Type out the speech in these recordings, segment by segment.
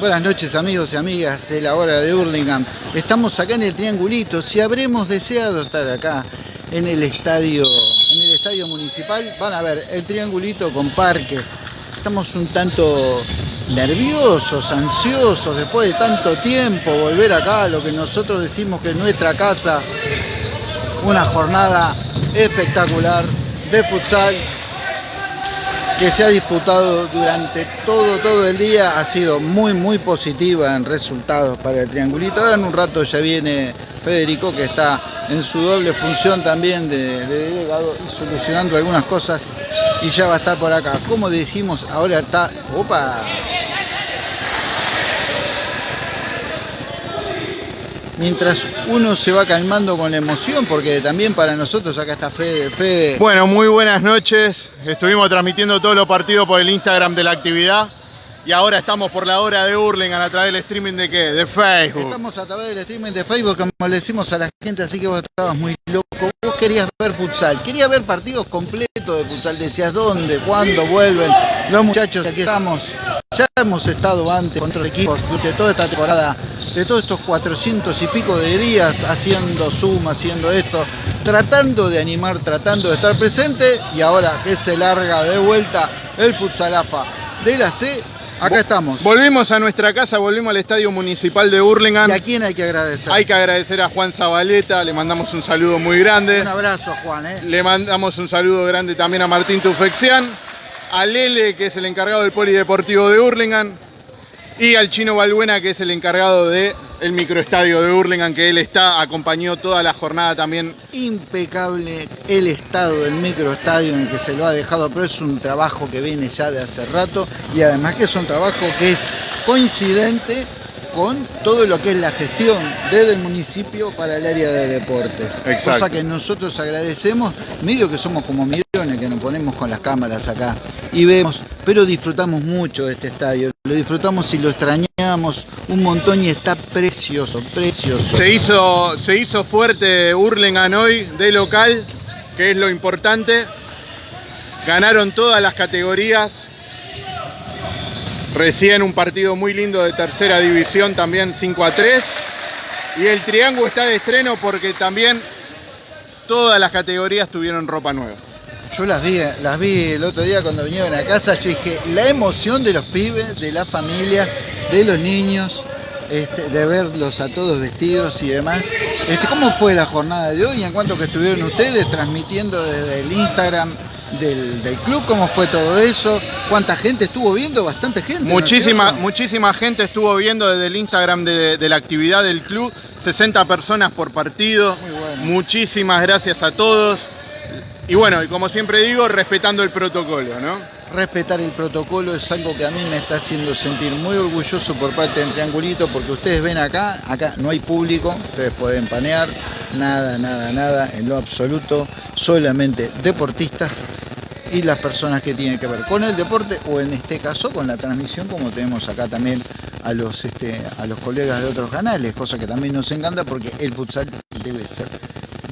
Buenas noches amigos y amigas de la hora de Hurlingham. Estamos acá en el Triangulito. Si habremos deseado estar acá en el estadio, en el estadio municipal, van a ver el Triangulito con parque. Estamos un tanto nerviosos, ansiosos, después de tanto tiempo volver acá, lo que nosotros decimos que es nuestra casa. Una jornada espectacular de futsal que se ha disputado durante todo, todo el día. Ha sido muy, muy positiva en resultados para el Triangulito. Ahora en un rato ya viene Federico, que está en su doble función también de, de delegado solucionando algunas cosas y ya va a estar por acá. Como decimos, ahora está... ¡Opa! Mientras uno se va calmando con la emoción, porque también para nosotros acá está Fede. Bueno, muy buenas noches. Estuvimos transmitiendo todos los partidos por el Instagram de la actividad. Y ahora estamos por la hora de Hurlingham a través del streaming de qué? De Facebook. Estamos a través del streaming de Facebook, como le decimos a la gente, así que vos estabas muy loco. Vos querías ver futsal, querías ver partidos completos de futsal. Decías dónde, cuándo vuelven. Los muchachos, aquí estamos. Ya hemos estado antes con otros equipos de toda esta temporada, de todos estos 400 y pico de días, haciendo Zoom, haciendo esto, tratando de animar, tratando de estar presente. Y ahora que se larga de vuelta el futsalafa de la C, Acá estamos. Volvimos a nuestra casa, volvimos al Estadio Municipal de Hurlingham. ¿Y a quién hay que agradecer? Hay que agradecer a Juan Zabaleta, le mandamos un saludo muy grande. Un abrazo Juan. ¿eh? Le mandamos un saludo grande también a Martín Tufexian, a Lele, que es el encargado del Polideportivo de Hurlingham, y al Chino Balbuena, que es el encargado del el microestadio de Hurlingham, que él está, acompañó toda la jornada también. Impecable el estado del microestadio en el que se lo ha dejado, pero es un trabajo que viene ya de hace rato y además que es un trabajo que es coincidente con todo lo que es la gestión desde el municipio para el área de deportes. Exacto. Cosa que nosotros agradecemos, medio que somos como millones que nos ponemos con las cámaras acá y vemos, pero disfrutamos mucho de este estadio, lo disfrutamos y lo extrañamos un montón y está precioso, precioso. Se hizo, se hizo fuerte Hurlingham hoy de local, que es lo importante. Ganaron todas las categorías, Recién un partido muy lindo de tercera división, también 5 a 3. Y el Triángulo está de estreno porque también todas las categorías tuvieron ropa nueva. Yo las vi, las vi el otro día cuando vinieron a casa, yo dije, la emoción de los pibes, de las familias, de los niños, este, de verlos a todos vestidos y demás. Este, ¿Cómo fue la jornada de hoy? En cuanto que estuvieron ustedes transmitiendo desde el Instagram del, del, club, cómo fue todo eso, cuánta gente estuvo viendo, bastante gente. Muchísima, ¿no muchísima gente estuvo viendo desde el Instagram de, de, la actividad del club, 60 personas por partido, bueno. muchísimas gracias a todos. Y bueno, y como siempre digo, respetando el protocolo, ¿no? Respetar el protocolo es algo que a mí me está haciendo sentir muy orgulloso por parte del Triangulito, porque ustedes ven acá, acá no hay público, ustedes pueden panear, nada, nada, nada, en lo absoluto, solamente deportistas y las personas que tienen que ver con el deporte o en este caso con la transmisión como tenemos acá también a los, este, a los colegas de otros canales, cosa que también nos encanta porque el futsal debe ser,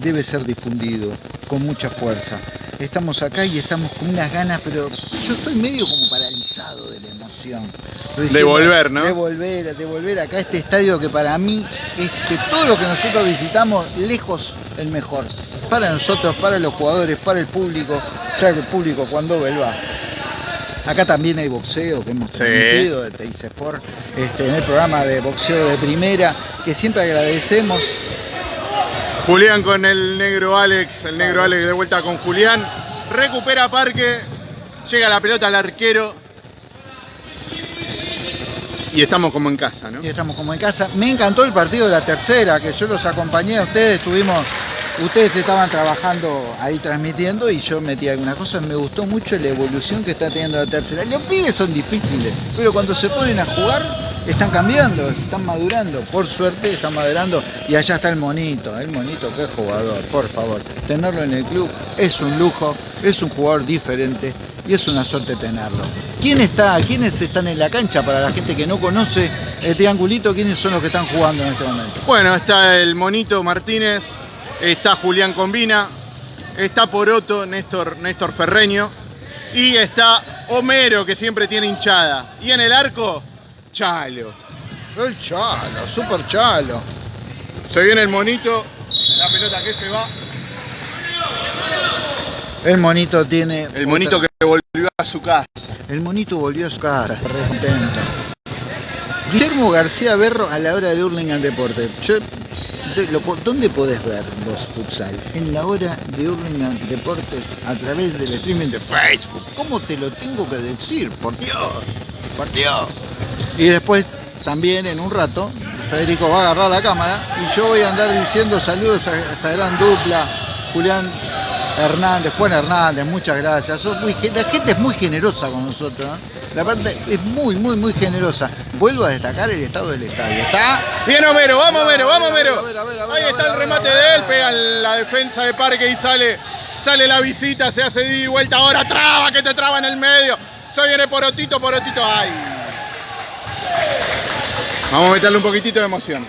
debe ser difundido con mucha fuerza. Estamos acá y estamos con unas ganas, pero yo estoy medio como paralizado de la emoción. De volver, ¿no? De volver, de volver acá a este estadio que para mí es que todo lo que nosotros visitamos, lejos el mejor. Para nosotros, para los jugadores, para el público, ya que el público cuando vuelva. Acá también hay boxeo que hemos transmitido sí. de Sport, este, en el programa de boxeo de primera, que siempre agradecemos. Julián con el negro Alex, el negro Alex de vuelta con Julián. Recupera Parque, llega la pelota al arquero. Y estamos como en casa, ¿no? Y estamos como en casa. Me encantó el partido de la tercera, que yo los acompañé a ustedes, estuvimos Ustedes estaban trabajando ahí transmitiendo y yo metí algunas cosas. Me gustó mucho la evolución que está teniendo la tercera. Los pibes son difíciles, pero cuando se ponen a jugar están cambiando, están madurando. Por suerte están madurando y allá está el monito. El monito, qué jugador, por favor. Tenerlo en el club es un lujo, es un jugador diferente y es una suerte tenerlo. ¿Quién está, ¿Quiénes están en la cancha para la gente que no conoce el triangulito? ¿Quiénes son los que están jugando en este momento? Bueno, está el monito Martínez, está Julián Combina, está Poroto, Néstor, Néstor Ferreño y está Homero que siempre tiene hinchada. Y en el arco, Chalo. El chalo, super chalo. Se viene el monito. La pelota que se va. El monito tiene. El monito otra- que volvió a su casa. El monito volvió a su casa, re contento. Guillermo García Berro a la hora de Hurlingham Deporte. Yo, lo ¿Dónde podés ver vos futsal? En la hora de Hurlingham Deportes a través del streaming de Facebook. ¿Cómo te lo tengo que decir? Por Dios, por Dios. Y después, también en un rato, Federico va a agarrar la cámara y yo voy a andar diciendo saludos a esa gran dupla, Julián Hernández, Juan Hernández, muchas gracias. Muy la gente es muy generosa con nosotros. ¿eh? La parte es muy, muy, muy generosa. Vuelvo a destacar el estado del estadio. Está Bien Homero, vamos Homero, vamos Homero. Ahí está el remate de él, pega la defensa de Parque y sale, sale la visita, se hace y vuelta. Ahora traba, que te traba en el medio. Se viene Porotito, Porotito, ay. Vamos a meterle un poquitito de emoción.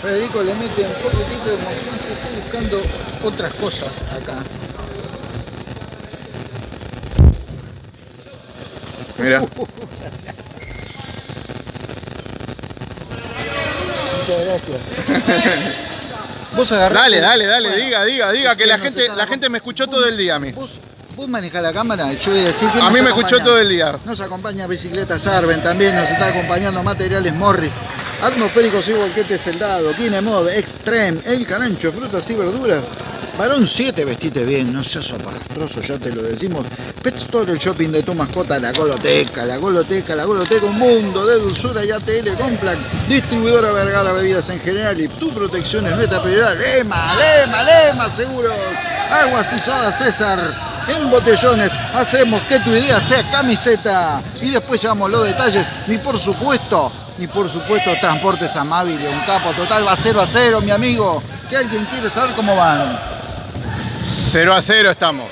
Federico le mete un poquitito de emoción. Yo estoy buscando otras cosas acá. Mira. Muchas gracias. Vos agarrás. Dale, dale, dale, Bueno, diga, diga, diga, que la gente, la gente me escuchó todo el día a mí. Vos, vos manejás la cámara, yo voy a decir que A mí me escuchó todo el día. Nos acompaña Bicicleta Sarven, también nos está acompañando Materiales Morris, Atmosféricos y Volquetes Soldado, Kinemod, Extreme, El Carancho, Frutas y Verduras. Varón 7, vestite bien, no seas aparastroso, ya te lo decimos. Pet Store, el shopping de tu mascota, la Goloteca, la Goloteca, la Goloteca, un mundo de dulzura y ATL Complan, distribuidora Vergara Bebidas en general y tu protección es nuestra prioridad. Lema, Lema, Lema, seguros. Aguas y sodas César, en botellones, hacemos que tu idea sea camiseta. Y después llevamos los detalles, ni por supuesto, ni por supuesto transportes amables, un capo total va 0 a 0, mi amigo. Que alguien quiere saber cómo van. 0 a 0 estamos.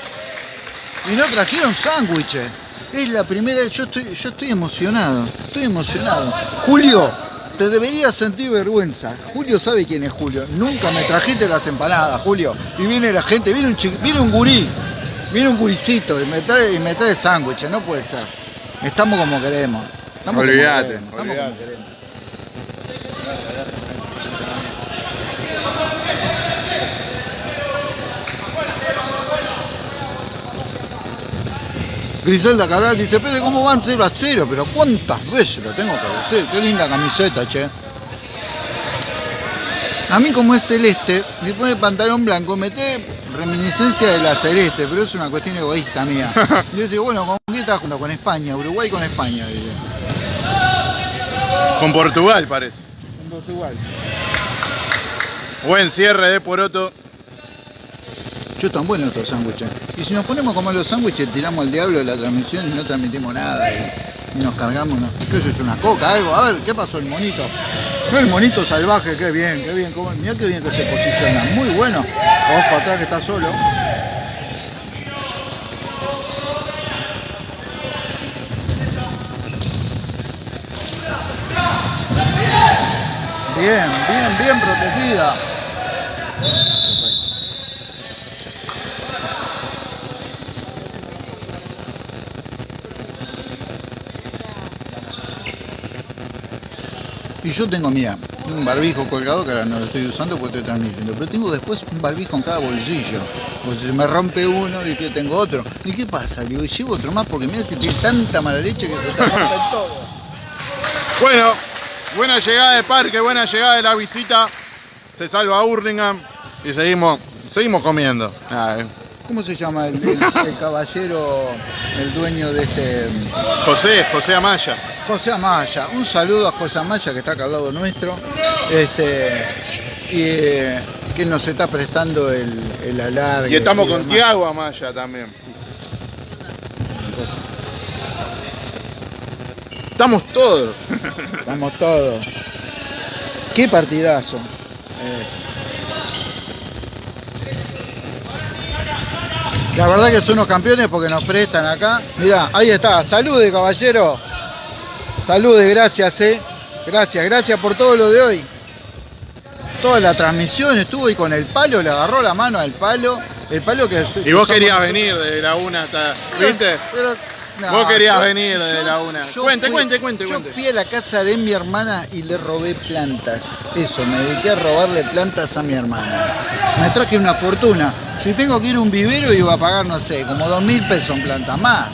Y no trajeron sándwiches. Es la primera, yo estoy, yo estoy emocionado, estoy emocionado. Julio, te deberías sentir vergüenza. Julio sabe quién es Julio. Nunca me trajiste las empanadas, Julio. Y viene la gente, viene un chiqui- viene un gurí, viene un guricito y me trae, y me trae sándwiches, no puede ser. Estamos como queremos. Estamos Olvídate, como queremos. Estamos como queremos. Griselda Cabral dice, Pede, ¿cómo van 0 a 0? Pero ¿cuántas veces lo tengo que decir? Qué linda camiseta, che. A mí como es celeste, me pone pantalón blanco, mete reminiscencia de la celeste, pero es una cuestión egoísta mía. Yo digo, bueno, ¿con quién estás junto? Con España, Uruguay con España, dice. Con Portugal parece. En Portugal. Buen cierre de Poroto. Yo están buenos estos sándwiches. Y si nos ponemos como los sándwiches, tiramos al diablo de la transmisión y no transmitimos nada. Y, nos cargamos. ¿qué es esto? ¿Una coca? ¿Algo? A ver, ¿qué pasó el monito? El monito salvaje, qué bien, qué bien. Cómo, mirá qué bien que se posiciona. Muy bueno. Vos para atrás que está solo. Bien, bien, bien protegida. Yo tengo, mira, un barbijo colgado que ahora no lo estoy usando porque estoy transmitiendo, pero tengo después un barbijo en cada bolsillo. Pues si me rompe uno que tengo otro. ¿Y qué pasa? Le digo, llevo otro más porque mira si tiene tanta mala leche que se te rompen todo. Bueno, buena llegada de Parque, buena llegada de la visita. Se salva Hurlingham y seguimos, seguimos comiendo. ¿Cómo se llama el, el- el caballero, el dueño de este... José, José Amaya. José Amaya, un saludo a José Amaya que está acá al lado nuestro, este, y eh, que nos está prestando el, el alargue. Y estamos con. Tiago Amaya también. Estamos todos. Estamos todos. Qué partidazo. Eso. La verdad que son unos campeones porque nos prestan acá. Mirá, ahí está. Salude, caballero. Salude, gracias, eh. Gracias, gracias por todo lo de hoy. Toda la transmisión estuvo y con el palo, le agarró la mano al palo. El palo que Y vos querías venir de la una hasta. ¿Viste? Pero No, Vos querías yo- venir de yo- la una. Cuente, fui- cuente, cuente, Yo fui a la casa de mi hermana y le robé plantas. Eso, me dediqué a robarle plantas a mi hermana. Me traje una fortuna. Si tengo que ir a un vivero iba a pagar, no sé, como dos mil pesos en plantas más.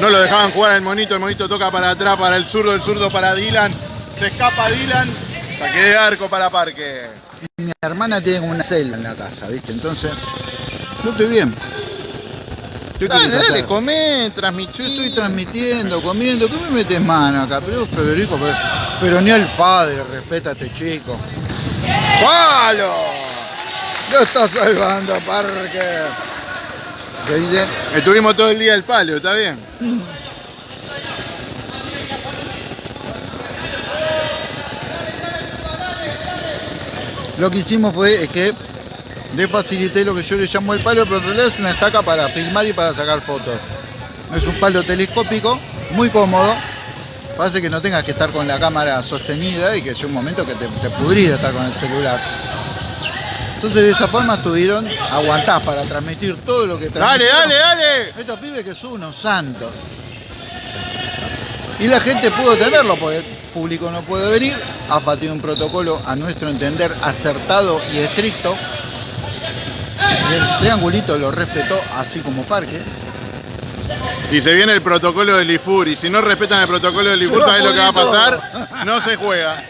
No lo dejaban jugar al monito, el monito toca para atrás, para el zurdo, el zurdo para Dylan. Se escapa Dylan, saque de arco para Parque. Mi hermana tiene una celda en la casa, ¿viste? Entonces, yo estoy bien. ¿Qué Dale, dale, Yo estoy transmitiendo, comiendo. ¿Qué me metes mano acá? Pero Federico, pero, pero ni el padre este chico. ¡Palo! Lo está salvando, Parque. ¿Qué dice? Estuvimos todo el día el palo, ¿está bien? Lo que hicimos fue es que le facilité lo que yo le llamo el palo, pero en realidad es una estaca para filmar y para sacar fotos. Es un palo telescópico, muy cómodo. Hace que no tengas que estar con la cámara sostenida y que sea un momento que te, te pudrís de estar con el celular. Entonces de esa forma estuvieron, aguantás para transmitir todo lo que Dale, transmitieron. dale, dale. Estos pibes que son unos santos. Y la gente pudo tenerlo porque el público no puede venir. AFA tiene un protocolo, a nuestro entender, acertado y estricto. El triangulito lo respetó, así como Parque. Y se viene el protocolo del IFUR. Y si no respetan el protocolo del IFUR, ¿sabes lo que va a pasar? No se juega.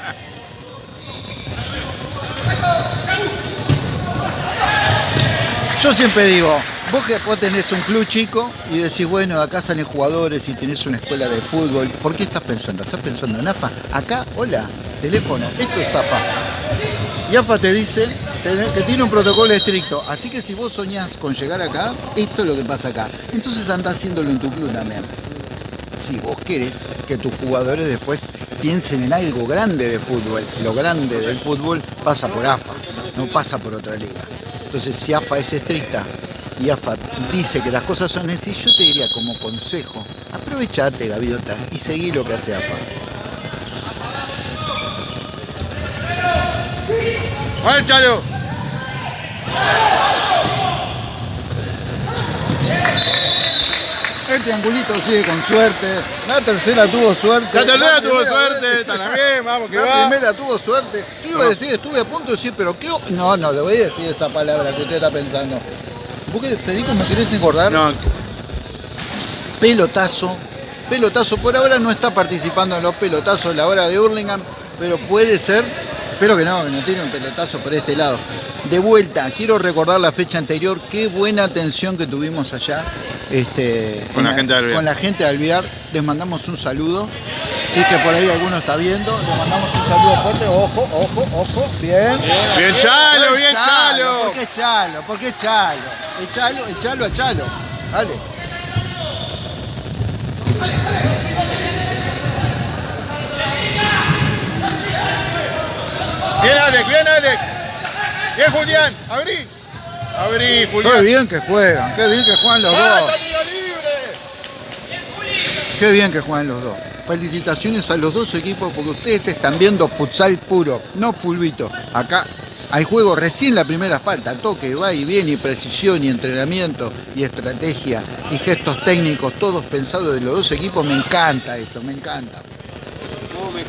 Yo siempre digo, vos que vos tenés un club chico y decís, bueno, acá salen jugadores y tenés una escuela de fútbol, ¿por qué estás pensando? ¿Estás pensando en AFA? Acá, hola, teléfono, esto es AFA. Y AFA te dice que tiene un protocolo estricto, así que si vos soñás con llegar acá, esto es lo que pasa acá. Entonces anda haciéndolo en tu club también. Si vos querés que tus jugadores después piensen en algo grande de fútbol, lo grande del fútbol pasa por AFA, no pasa por otra liga. Entonces si AFA es estricta y AFA dice que las cosas son así, yo te diría como consejo, aprovechate Gaviota y seguí lo que hace AFA. ¡Vale, Chalo! El triangulito sigue con suerte, la tercera tuvo suerte. La tercera tuvo suerte, vez- está bien, vamos que La va. primera tuvo suerte. Yo iba a decir, estuve a punto de decir, pero qué... No, no, le voy a decir esa palabra que usted está pensando. ¿Vos qué, Federico, me querés engordar? No, Pelotazo. Pelotazo. Por ahora no está participando en los pelotazos la hora de Hurlingham, pero puede ser. Espero que no, que no tiene un pelotazo por este lado. De vuelta, quiero recordar la fecha anterior. Qué buena atención que tuvimos allá. Este, Con la en gente de Alvear. Con la gente de Alvear. Les mandamos un saludo. Si es que por ahí alguno está viendo, les mandamos un saludo fuerte. Ojo, ojo, ojo. Bien. bien Chalo, bien ¿Por Chalo. qué Chalo? ¿Por qué Chalo? El Chalo, el Chalo a Chalo. Dale. Bien Alex, bien Alex. Bien Julián, abrí. Abrí, Qué Julián. bien que juegan, qué bien que juegan los dos. Qué bien que juegan los dos. Felicitaciones a los dos equipos porque ustedes están viendo futsal puro, no pulvito. Acá hay juego recién la primera falta, toque, va y viene, y precisión y entrenamiento y estrategia y gestos técnicos, todos pensados de los dos equipos. Me encanta esto, me encanta.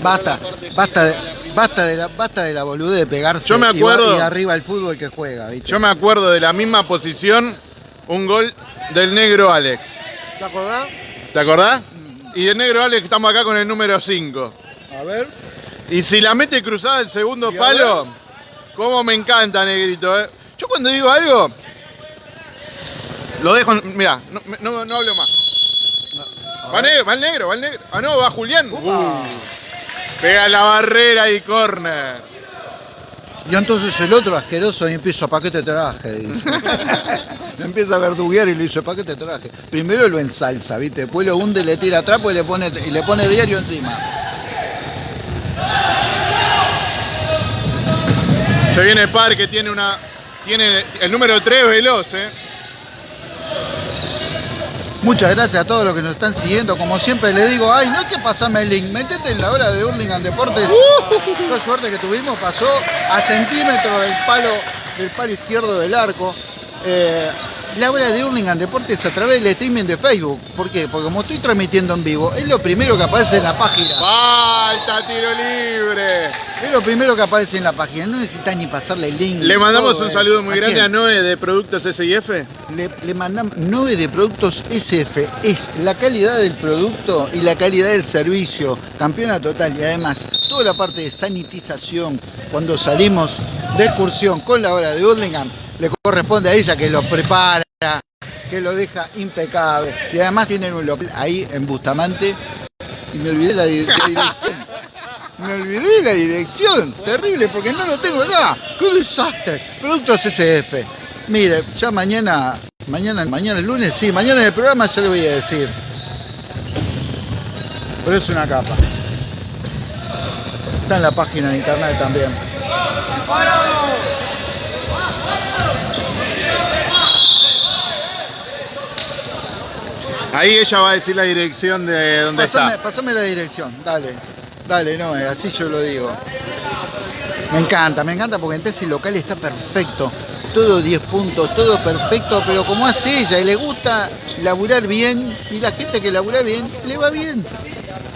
Basta, basta, de, basta, de la, basta de la boludez de pegarse Yo me y va- acuerdo- y, arriba el fútbol que juega. ¿viste? Yo me acuerdo de la misma posición, un gol del negro Alex. ¿Te acordás? ¿Te acordás? Y del negro Alex estamos acá con el número 5. A ver. Y si la mete cruzada el segundo palo, cómo me encanta, negrito. eh. Yo cuando digo algo, lo dejo. Mira, no, no- no hablo más. Va el negro, va el negro. Ah, no, va Julián. Uh, pega la barrera y corner. Y entonces el otro asqueroso y empieza, ¿para qué te traje? Dice. Empieza a verduguear y le dice, ¿para qué te traje? Primero lo ensalza, ¿viste? Después lo hunde, le tira trapo y le pone, y le pone diario encima. Se viene el par que tiene una. Tiene el número 3 veloz, eh. Muchas gracias a todos los que nos están siguiendo. Como siempre le digo, ay, no hay que pasarme el link, metete en la hora de Hurlingham Deportes. Qué suerte que tuvimos, pasó a centímetros del palo, del palo izquierdo del arco. Eh, la hora de Hurlingham Deportes a través del streaming de Facebook. ¿Por qué? Porque como estoy transmitiendo en vivo, es lo primero que aparece en la página. ¡Falta tiro libre! Es lo primero que aparece en la página. No necesitas ni pasarle el link. Le mandamos todo, un eh. saludo muy grande quién? a Noé de Productos SIF. Le, le mandamos 9 de productos SF. Es la calidad del producto y la calidad del servicio. Campeona total. Y además, toda la parte de sanitización, cuando salimos de excursión con la hora de Burlingame, le corresponde a ella que lo prepara, que lo deja impecable. Y además tienen un local ahí en Bustamante. Y me olvidé la, la dirección. Me olvidé la dirección. Terrible, porque no lo tengo acá. ¡Qué desastre! Productos SF. Mire, ya mañana, mañana, mañana el lunes, sí, mañana en el programa ya le voy a decir. Pero es una capa. Está en la página de internet también. Ahí ella va a decir la dirección de dónde está. pasame la dirección, dale. Dale, no, eh, así yo lo digo. Me encanta, me encanta porque entonces el local está perfecto. Todo 10 puntos, todo perfecto, pero como hace ella y le gusta laburar bien, y la gente que labura bien, le va bien.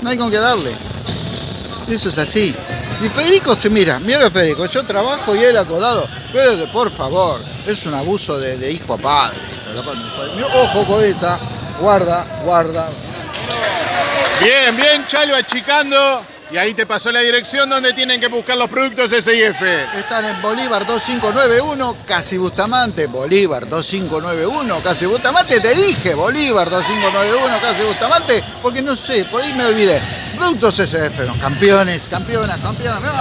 No hay con qué darle. Eso es así. Y Federico se mira, mira Federico, yo trabajo y él acodado. Pero por favor, es un abuso de, hijo a padre. Ojo con esa, guarda, guarda. Bien, bien, Chalo achicando. Y ahí te pasó la dirección donde tienen que buscar los productos SIF. Están en Bolívar 2591, casi Bustamante. Bolívar 2591, casi Bustamante. Te dije Bolívar 2591, casi Bustamante, porque no sé, por ahí me olvidé. Productos SF, los campeones, campeonas, campeonas. Mirá,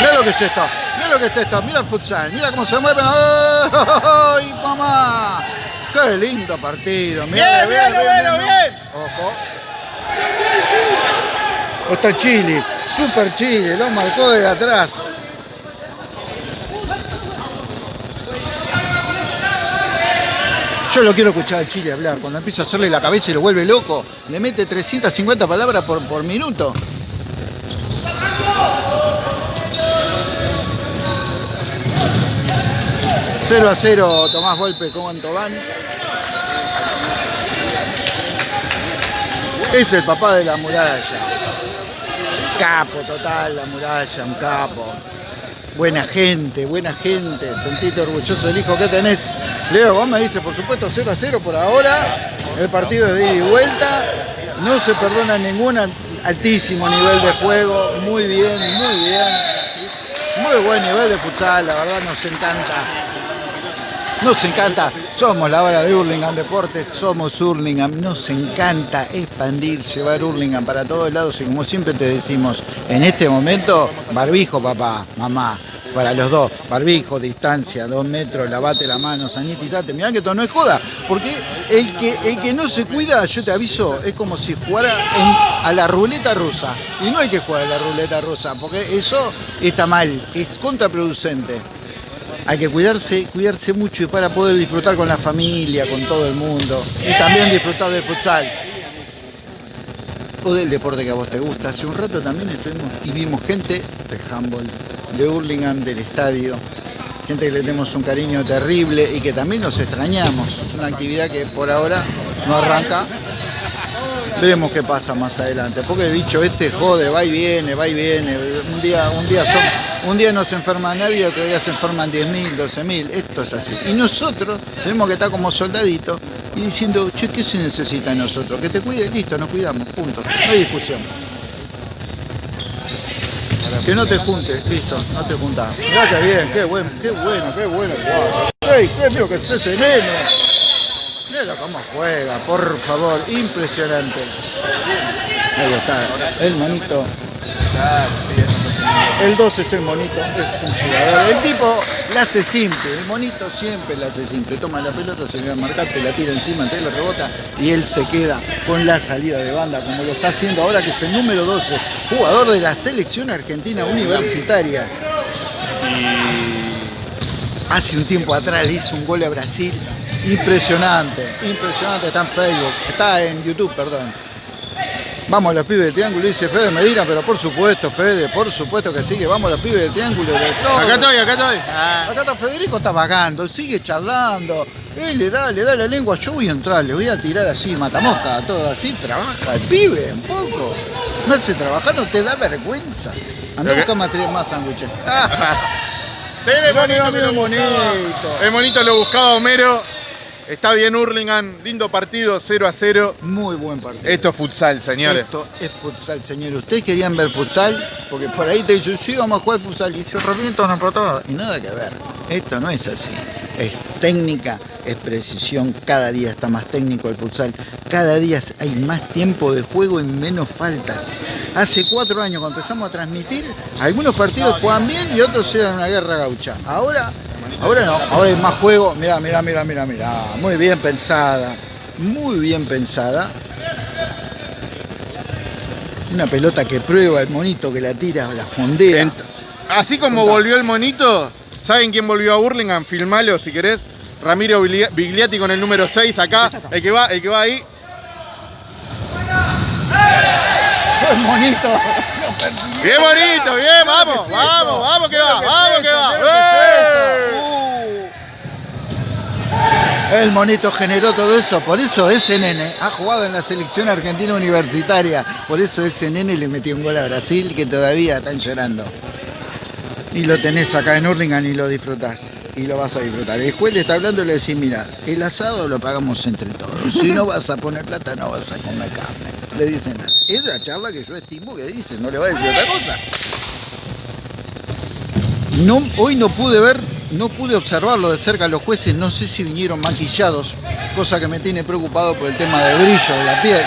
mirá lo que es esto, mirá lo que es esto, mira el futsal, mira cómo se mueven. ¡Ay, mamá! ¡Qué lindo partido! Mirá, Bien, bien, mirá. bien. Ojo. Está Chile, Super Chile, lo marcó de atrás. Yo lo quiero escuchar a Chile hablar. Cuando empiezo a hacerle la cabeza y lo vuelve loco, le mete 350 palabras por, por minuto. Cero a 0, Tomás Golpe con Tobán. Es el papá de la muralla. Capo total, la muralla, un capo. Buena gente, buena gente. Sentite orgulloso del hijo que tenés. Leo, vos me dices, por supuesto, 0 a 0 por ahora. El partido es de ida y vuelta. No se perdona ningún altísimo nivel de juego. Muy bien, muy bien. Muy buen nivel de futsal, la verdad nos encanta. Nos encanta, somos la hora de Hurlingham Deportes, somos Hurlingham, nos encanta expandir, llevar Hurlingham para todos lados y como siempre te decimos, en este momento, barbijo papá, mamá, para los dos, barbijo, distancia, dos metros, lavate la mano, sanitizate, mirá que esto no es joda, porque el que, el que no se cuida, yo te aviso, es como si jugara a la ruleta rusa, y no hay que jugar a la ruleta rusa, porque eso está mal, es contraproducente. Hay que cuidarse, cuidarse mucho y para poder disfrutar con la familia, con todo el mundo. Y también disfrutar del futsal. O del deporte que a vos te gusta. Hace un rato también estuvimos y vimos gente del handball, de Hurlingham, del estadio. Gente que le tenemos un cariño terrible y que también nos extrañamos. Es una actividad que por ahora no arranca. Veremos qué pasa más adelante. Porque el bicho este jode, va y viene, va y viene. Un día, un día un día no se enferma nadie, otro día se enferman 10.000, 12.000. Esto es así. Y nosotros tenemos que estar como soldaditos y diciendo, che, ¿qué se necesita de nosotros? Que te cuide, listo, nos cuidamos, punto. No hay discusión. Que no te juntes, listo, no te juntás. Mirá bien, qué bueno, qué bueno, qué bueno. Guau. ¡Ey, qué mío que es este Mira cómo juega, por favor, impresionante. Ahí está, el monito. El 2 es el monito. El tipo la hace simple, el monito siempre la hace simple. Toma la pelota, se le va a marcar, te la tira encima, te la rebota y él se queda con la salida de banda, como lo está haciendo ahora, que es el número 12, jugador de la selección argentina universitaria. Hace un tiempo atrás le hizo un gol a Brasil. Impresionante, impresionante. Está en Facebook, está en YouTube, perdón. Vamos los pibes de triángulo, dice Fede Medina, pero por supuesto, Fede, por supuesto que sigue. Vamos los pibes de triángulo. De todo. Acá estoy, acá estoy. Ah. Acá está Federico, está vagando, sigue charlando. Él le da, le da la lengua. Yo voy a entrar, le voy a tirar así, matamosca, todo así. Trabaja el pibe un poco. No hace trabajar, no te da vergüenza. Anda a buscar más, más sándwiches. Sí, el monito, bonito. El monito lo buscaba Homero. Está bien Hurlingham, lindo partido, 0 a 0. Muy buen partido. Esto es futsal, señores. Esto es futsal, señores. ¿Ustedes querían ver futsal? Porque por ahí te dicen, sí, vamos a jugar futsal. Y se revienta una patada. Y nada que ver. Esto no es así. Es técnica, es precisión. Cada día está más técnico el futsal. Cada día hay más tiempo de juego y menos faltas. Hace cuatro años cuando empezamos a transmitir, algunos partidos juegan bien y otros eran una guerra gaucha. Ahora, ahora no. Ahora hay más juego. Mirá, mirá, mirá, mirá, mirá. Muy bien pensada. Muy bien pensada. Una pelota que prueba el monito que la tira, la fondea. Ent- Así como volvió el monito, ¿saben quién volvió a Hurlingham? Filmalo si querés. Ramiro Biglia- Bigliati con el número 6 acá. El que va, el que va ahí. El monito. Bien bonito, bien, vamos, vamos, vamos que va, vamos que va. ¡Eh! Uh. El monito generó todo eso, por eso ese nene ha jugado en la selección argentina universitaria, por eso ese nene le metió un gol a Brasil que todavía están llorando. Y lo tenés acá en Hurlingham y lo disfrutás. Y lo vas a disfrutar. El juez le está hablando y le decís, mira, el asado lo pagamos entre todos. Si no vas a poner plata, no vas a comer carne. Le dicen. Es la charla que yo estimo que dice, no le va a decir otra cosa. No, hoy no pude ver, no pude observarlo de cerca los jueces, no sé si vinieron maquillados, cosa que me tiene preocupado por el tema del brillo de la piel.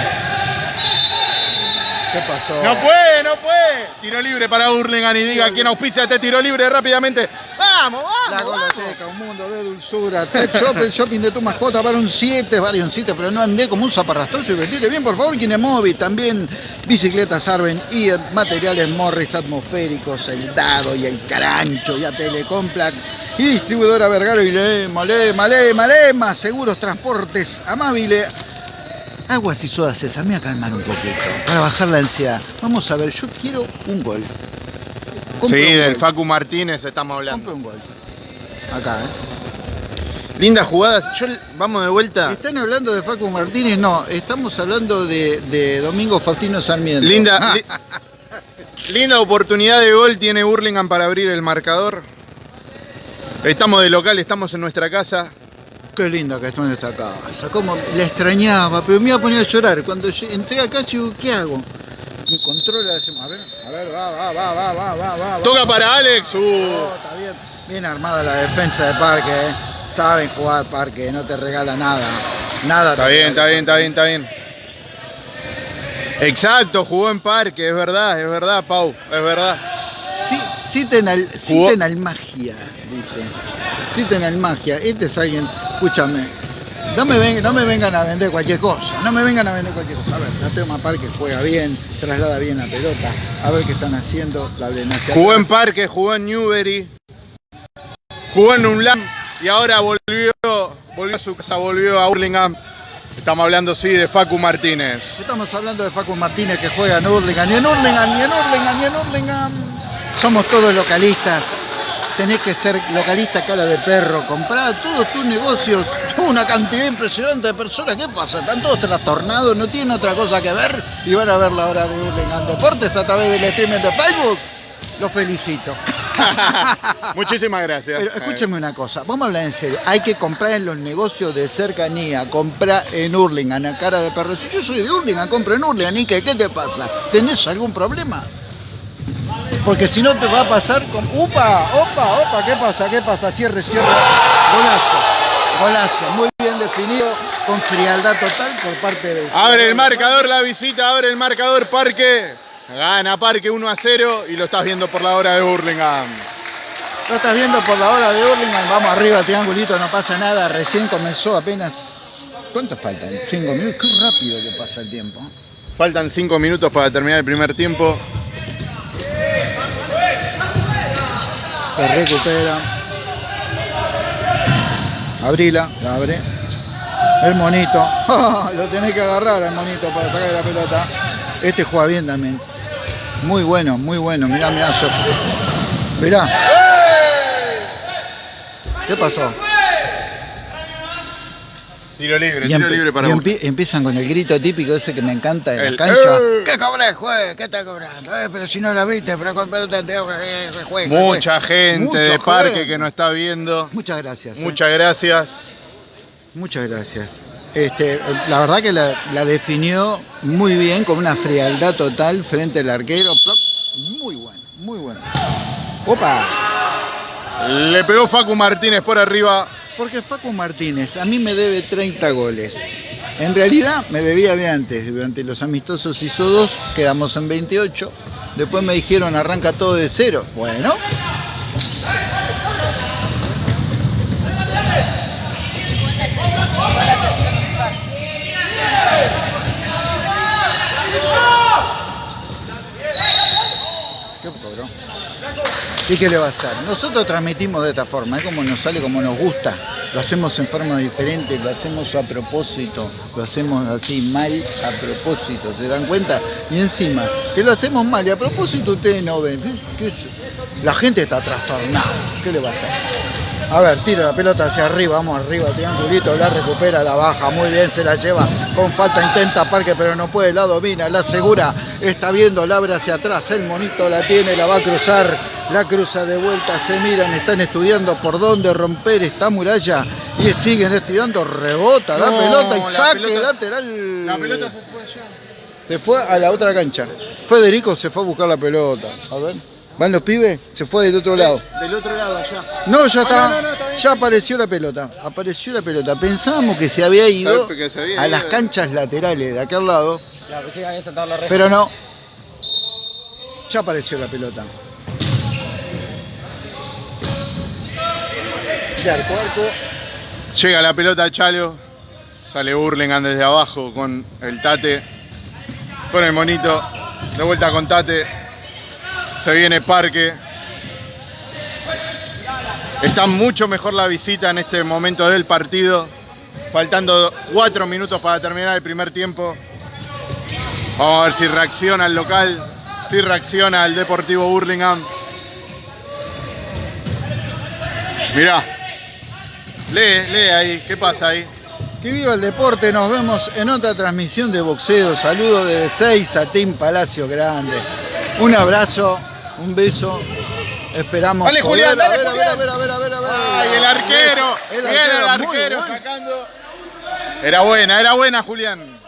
¿Qué pasó? No puede, no puede. Tiro libre para Hurlingham y diga quién auspicia este tiro libre rápidamente. Vamos, La vamos, vamos. Goloteca, un mundo de dulzura. Pet Shop, el shopping de tu mascota para un 7, varios un 7, pero no andé como un zaparrastroso y vestite bien, por favor, Kinemovi. También bicicletas Arben y materiales Morris atmosféricos, el Dado y el Carancho y a Telecomplag. Y distribuidora Vergaro y Lema, Lema, Lema, Lema, seguros, transportes, amabile. Aguas y sodas esas, me voy a calmar un poquito, para bajar la ansiedad. Vamos a ver, yo quiero un gol. Compro Sí, un del gol. Facu Martínez estamos hablando. Compro un gol. Acá, ¿eh? Lindas jugadas. Yo, vamos de vuelta. ¿Están hablando de Facu Martínez? No, estamos hablando de, de Domingo Faustino Sarmiento. Linda, Ah, li- linda oportunidad de gol tiene Hurlingham para abrir el marcador. Estamos de local, estamos en nuestra casa. Qué linda que está en esta casa. Cómo la extrañaba, pero me iba a poner a llorar. Cuando entré acá, digo, ¿qué hago? Me controla, a ver, a ver, va, va, va, va, va, va, va. Toca para Alex. Uh. Oh, está bien. Bien armada la defensa de Parque, ¿eh? Saben jugar Parque, no te regala nada. Nada. Está bien, está bien, está bien, está bien. Exacto, jugó en parque, es verdad, es verdad, Pau, es verdad. Citen al, citen al magia, dice. Citen al magia. Este es alguien, escúchame. No me, ven- no me vengan a vender cualquier cosa. No me vengan a vender cualquier cosa. A ver, la tema Parque juega bien, traslada bien la pelota. A ver qué están haciendo. La abren hacia Jugó en parque, jugó en Newbery, jugó en Unlam y ahora volvió, volvió a su casa, volvió a Hurlingham. Estamos hablando, sí, de Facu Martínez. Estamos hablando de Facu Martínez que juega en Hurlingham. Y en Hurlingham, y en Hurlingham, y en Hurlingham. Somos todos localistas. Tenés que ser localista cara de perro. Comprar todos tus negocios. Una cantidad impresionante de personas. ¿Qué pasa? Están todos trastornados, no tienen otra cosa que ver. Y van a ver la hora de Hurlingham Deportes a través del streaming de Facebook. Los felicito. Muchísimas gracias. Pero escúcheme una cosa, vamos a hablar en serio. Hay que comprar en los negocios de cercanía, comprar en Hurlingham, a cara de perro. Si yo soy de Hurlingham, compro en Hurlingham, ¿y qué, qué te pasa? ¿Tenés algún problema? Porque si no te va a pasar con. ¡Upa! ¡Opa! ¡Opa! ¿Qué pasa? ¿Qué pasa? Cierre, cierre. Golazo. Golazo. Muy bien definido, con frialdad total por parte de. Abre el marcador la visita, abre el marcador Parque. Gana Parque 1 a 0 y lo estás viendo por la hora de Hurlingham. Lo estás viendo por la hora de Hurlingham. Vamos arriba, triangulito, no pasa nada. Recién comenzó apenas. ¿Cuánto faltan? ¿Cinco minutos? Qué rápido que pasa el tiempo. Faltan 5 minutos para terminar el primer tiempo. Se recupera. Abrila, la abre. El monito. Lo tenés que agarrar el monito para sacar la pelota. Este juega bien también. Muy bueno, muy bueno. Mirá, mirá, Mirá. ¿Qué pasó? Tiro libre, tiro libre para y empiezan con el grito típico ese que me encanta en la cancha. ¡Eh! ¿Qué cobré, juez? ¿Qué está cobrando? Eh, pero si no la viste, pero, pero te tengo que juez. Mucha gente de parque que nos está viendo. Muchas gracias. ¿eh? Muchas gracias. Muchas gracias. Este, la verdad que la, definió muy bien, con una frialdad total frente al arquero. Muy bueno, muy bueno. ¡Opa! Le pegó Facu Martínez por arriba. Porque Facu Martínez a mí me debe 30 goles. En realidad me debía de antes. Durante los amistosos hizo dos, quedamos en 28. Después me dijeron arranca todo de cero. Bueno. ¿Qué cobró? ¿Y qué le va a hacer? Nosotros transmitimos de esta forma, es como nos sale, como nos gusta. Lo hacemos en forma diferente, lo hacemos a propósito, lo hacemos así mal a propósito, ¿se dan cuenta? Y encima, que lo hacemos mal y a propósito ustedes no ven. La gente está trastornada, ¿qué le va a hacer? A ver, tira la pelota hacia arriba, vamos arriba, triangulito, la recupera, la baja, muy bien, se la lleva, con falta intenta Parque, pero no puede, la domina, la asegura, está viendo, la abre hacia atrás, el monito la tiene, la va a cruzar, la cruza de vuelta, se miran, están estudiando por dónde romper esta muralla y siguen estudiando, rebota la pelota y saque lateral. La pelota se fue allá. Se fue a la otra cancha. Federico se fue a buscar la pelota. A ver. ¿Van los pibes? Se fue del otro lado. Del otro lado, allá. No, ya ah, está. ya apareció la pelota. Apareció la pelota. Pensábamos que se había ido a las canchas laterales de aquel lado. Pero no. Ya apareció la pelota. Llega la pelota a Chalo. Sale Burlingame desde abajo con el Tate. Con el monito. De vuelta con Tate se viene Parque. Está mucho mejor la visita en este momento del partido. Faltando cuatro minutos para terminar el primer tiempo. Vamos a ver si reacciona el local, si reacciona el Deportivo Burlingame. Mirá, lee, lee ahí, ¿qué pasa ahí? Que viva el deporte, nos vemos en otra transmisión de boxeo. Saludos desde 6 a Team Palacio Grande. Un abrazo un beso. Esperamos. Dale, Julián, a, ver, a ver, a ver, a ver, a ver, a ver. Ay, el arquero. El arquero, el arquero sacando. Era buena, era buena, Julián.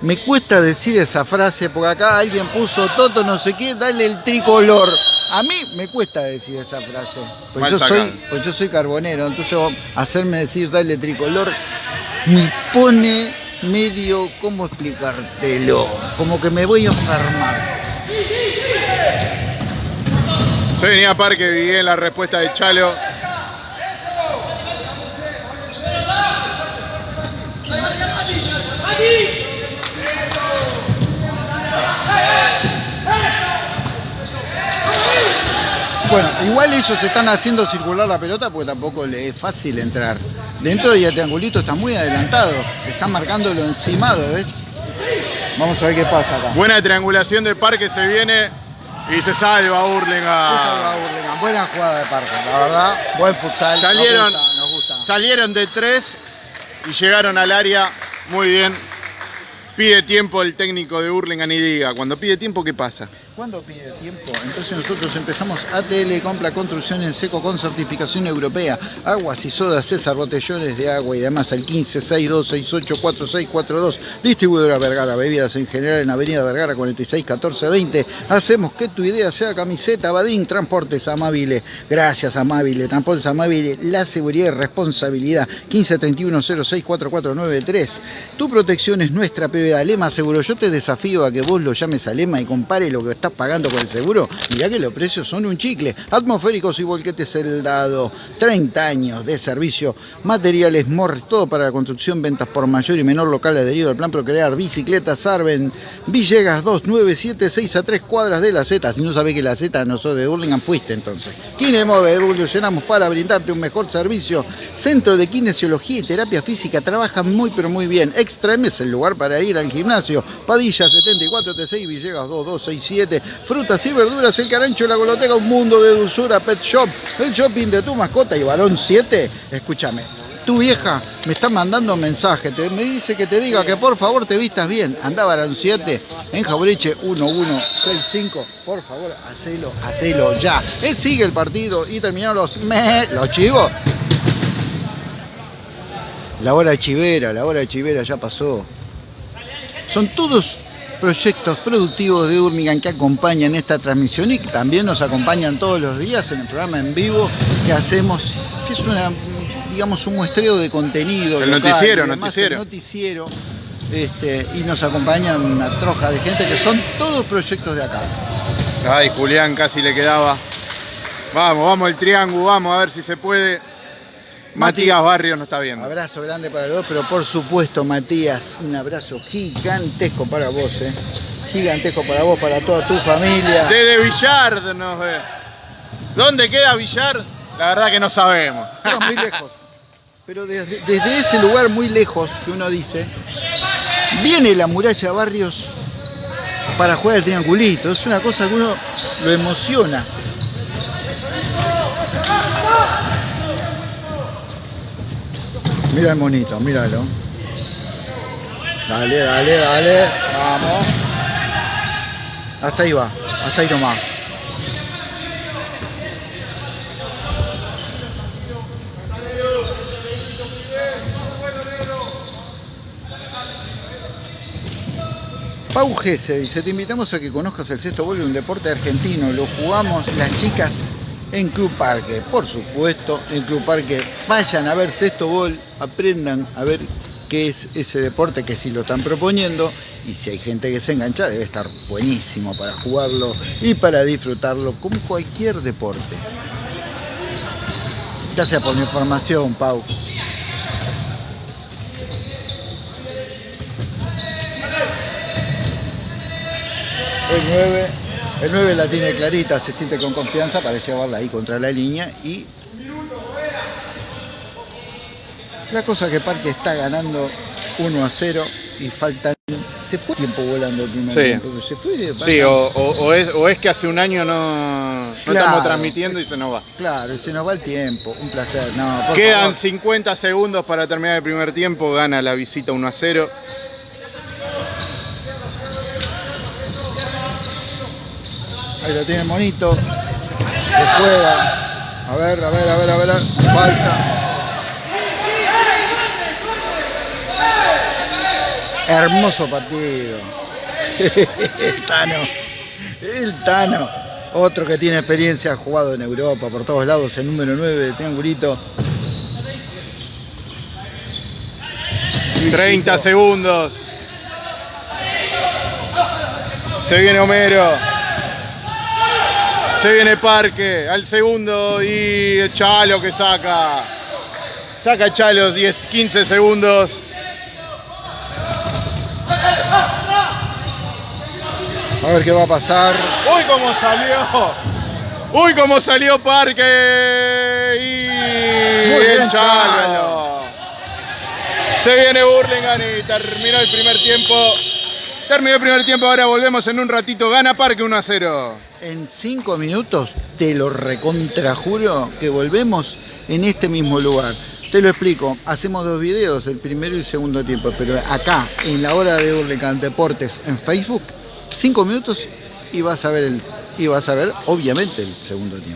Me cuesta decir esa frase porque acá alguien puso Toto no sé qué, dale el tricolor. A mí me cuesta decir esa frase. Pues yo, soy, pues yo soy carbonero, entonces hacerme decir dale tricolor me pone medio, ¿cómo explicártelo? Como que me voy a enfermar. Se venía Parque bien la respuesta de Chalo. Bueno, igual ellos están haciendo circular la pelota porque tampoco le es fácil entrar. Dentro del triangulito está muy adelantado. Están marcándolo encimado, ¿ves? Vamos a ver qué pasa acá. Buena triangulación de Parque se viene y se salva Burlingame. Se salva Burlingame. Buena jugada de Parque, la verdad. Buen futsal. Salieron, nos gusta. salieron de tres y llegaron al área muy bien. Pide tiempo el técnico de Burlingame y diga, cuando pide tiempo, ¿qué pasa? ¿Cuándo pide tiempo? Entonces nosotros empezamos ATL Compra Construcción en seco con certificación europea. Aguas y sodas César, botellones de agua y demás al 1562684642. Distribuidora Vergara, bebidas en general en Avenida Vergara 461420. Hacemos que tu idea sea camiseta, Badín, Transportes Amables. Gracias Amabile, Transportes Amables, la seguridad y responsabilidad. 1531064493. Tu protección es nuestra prioridad de Alema Seguro. Yo te desafío a que vos lo llames a Alema y compare lo que estás pagando con el seguro. Mirá que los precios son un chicle. Atmosféricos y volquetes dado 30 años de servicio. Materiales Morris, todo para la construcción, ventas por mayor y menor local adherido al plan Procrear. Bicicletas Arben, Villegas 2976 a 3 cuadras de la Z. Si no sabés que la Z no sos de Burlingame, fuiste entonces. Kinemove, evolucionamos para brindarte un mejor servicio. Centro de Kinesiología y Terapia Física trabaja muy pero muy bien. Extreme es el lugar para ir al gimnasio. Padilla 74T6, Villegas 2267. Frutas y verduras, el carancho, la goloteca, un mundo de dulzura, pet shop, el shopping de tu mascota y varón 7. Escúchame, tu vieja me está mandando un mensaje, me dice que te diga que por favor te vistas bien. Anda varón 7 en Jauriche 1165. Por favor, hacelo, hacelo ya. Él sigue el partido y terminaron los, los chivos. La hora chivera, la hora chivera ya pasó. Son todos proyectos productivos de Urmigan que acompañan esta transmisión y que también nos acompañan todos los días en el programa en vivo que hacemos, que es una, digamos, un muestreo de contenido. El noticiero, noticiero. noticiero. Este, y nos acompañan una troja de gente que son todos proyectos de acá. Ay, Julián casi le quedaba. Vamos, vamos el triángulo, vamos a ver si se puede. Matías Barrio no está viendo. Abrazo grande para los dos, pero por supuesto, Matías, un abrazo gigantesco para vos, ¿eh? Gigantesco para vos, para toda tu familia. Desde Villar nos ve. ¿Dónde queda Villar? La verdad que no sabemos. No, muy lejos. Pero desde, desde ese lugar muy lejos, que uno dice, viene la muralla Barrios para jugar el triangulito. Es una cosa que uno lo emociona. Mira el monito, míralo. Dale, dale, dale. Vamos. Hasta ahí va, hasta ahí nomás. Pau Gese dice, te invitamos a que conozcas el sexto de un deporte argentino. Lo jugamos las chicas en Club Parque. Por supuesto, en Club Parque vayan a ver sexto gol, aprendan a ver qué es ese deporte que si lo están proponiendo y si hay gente que se engancha debe estar buenísimo para jugarlo y para disfrutarlo como cualquier deporte. Gracias por mi información, Pau. El 9 el 9 la tiene clarita, se siente con confianza para llevarla ahí contra la línea y la cosa que Parque está ganando 1 a 0 y faltan se fue tiempo volando el primer tiempo. Se fue, sí, o, es, que hace un año no, estamos transmitiendo y se nos va. Claro, se nos va el tiempo. Un placer. Quedan 50 segundos para terminar el primer tiempo. Gana la visita 1 a 0. Ahí lo tiene monito. Se juega. A ver, a ver, a ver, a ver. Falta. Hermoso partido. El Tano. El Tano. Otro que tiene experiencia, ha jugado en Europa por todos lados, el número 9 de triangulito. 30 segundos. Se viene Homero. Se viene Parque al segundo y Chalo que saca. Saca Chalo 10, 15 segundos. A ver qué va a pasar. Uy, cómo salió. Uy, cómo salió Parque. Y Muy bien, Chalo. Se viene Burlingame y terminó el primer tiempo. Terminó el primer tiempo, ahora volvemos en un ratito. Gana Parque 1 a 0. En 5 minutos te lo recontrajuro que volvemos en este mismo lugar. Te lo explico, hacemos dos videos, el primero y el segundo tiempo, pero acá, en la hora de Hurlingham Deportes en Facebook, 5 minutos y vas a ver el, y vas a ver obviamente el segundo tiempo.